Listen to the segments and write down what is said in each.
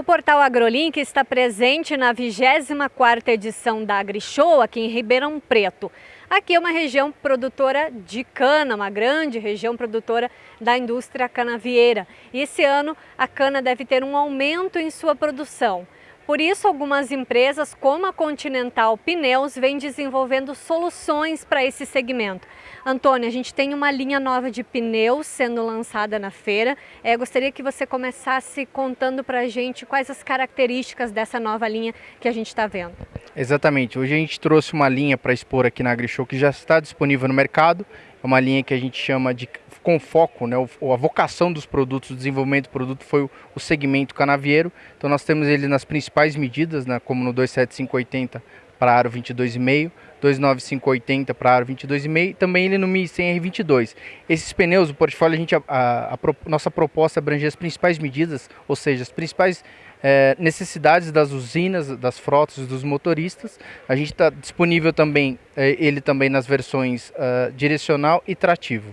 Portal AgroLink está presente na 24ª edição da AgriShow aqui em Ribeirão Preto. Aqui é uma região produtora de cana, uma grande região produtora da indústria canavieira. E esse ano a cana deve ter um aumento em sua produção. Por isso, algumas empresas, como a Continental Pneus, vêm desenvolvendo soluções para esse segmento. Antônio, a gente tem uma linha nova de pneus sendo lançada na feira. É, gostaria que você começasse contando para a gente quais as características dessa nova linha que a gente está vendo. Exatamente. Hoje a gente trouxe uma linha para expor aqui na AgriShow que já está disponível no mercado. É uma linha que a gente chama de com foco, né, a vocação dos produtos, o desenvolvimento do produto foi o, segmento canavieiro. Então nós temos ele nas principais medidas, né, como no 27580 para aro 22,5, 29580 para aro 22,5 e também ele no 1100R22. Esses pneus, o portfólio, a gente, a, a, a nossa proposta abrange as principais medidas, ou seja, as principais é, necessidades das usinas, das frotas, dos motoristas. A gente está disponível também, é, ele também nas versões uh, direcional e trativo.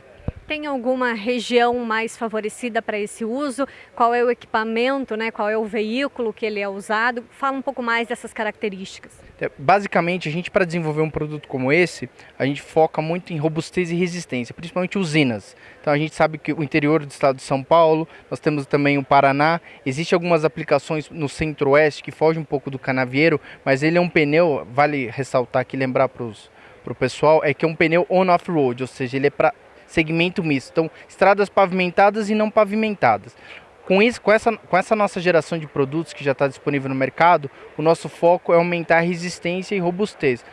Tem alguma região mais favorecida para esse uso? Qual é o equipamento, né? qual é o veículo que ele é usado? Fala um pouco mais dessas características. É, basicamente, a gente para desenvolver um produto como esse, a gente foca muito em robustez e resistência, principalmente usinas. Então a gente sabe que o interior do estado de São Paulo, nós temos também o Paraná, existem algumas aplicações no centro-oeste que fogem um pouco do canavieiro, mas ele é um pneu, vale ressaltar aqui, lembrar para o pessoal, é que é um pneu on-off-road, ou seja, ele é para segmento misto. Então, estradas pavimentadas e não pavimentadas. Com isso, com essa, com essa nossa geração de produtos que já está disponível no mercado, o nosso foco é aumentar a resistência e robustez,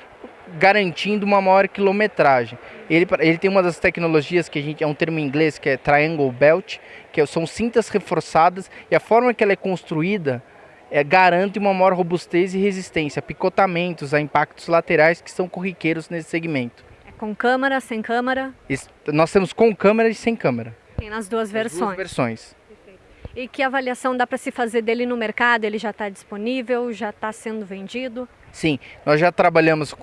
garantindo uma maior quilometragem. Ele, ele tem uma das tecnologias que a gente é um termo em inglês que é triangle belt, que são cintas reforçadas e a forma que ela é construída é, garante uma maior robustez e resistência, picotamentos a impactos laterais que são corriqueiros nesse segmento. Com câmera, sem câmera? Isso, nós temos com câmera e sem câmera. Tem nas duas versões? Duas versões. E que avaliação dá para se fazer dele no mercado? Ele já está disponível? Já está sendo vendido? Sim, nós já trabalhamos,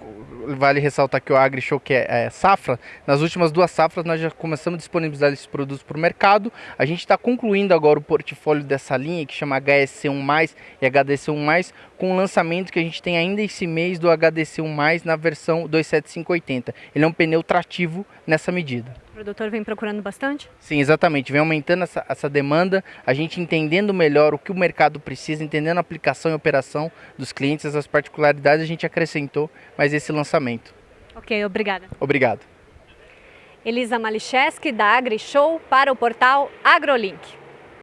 vale ressaltar que o AgriShow, que é, é safra, nas últimas duas safras nós já começamos a disponibilizar esses produtos para o mercado. A gente está concluindo agora o portfólio dessa linha, que chama HSC1+, e HDC1+, com o lançamento que a gente tem ainda esse mês do HDC1+, na versão 27580. Ele é um pneu trativo nessa medida. O produtor vem procurando bastante? Sim, exatamente. Vem aumentando essa, essa demanda, a gente entendendo melhor o que o mercado precisa, entendendo a aplicação e operação dos clientes, as particularidades, a gente acrescentou mais esse lançamento. Ok, obrigada. Obrigado. Elisa Malicheski, da AgriShow, para o portal AgroLink.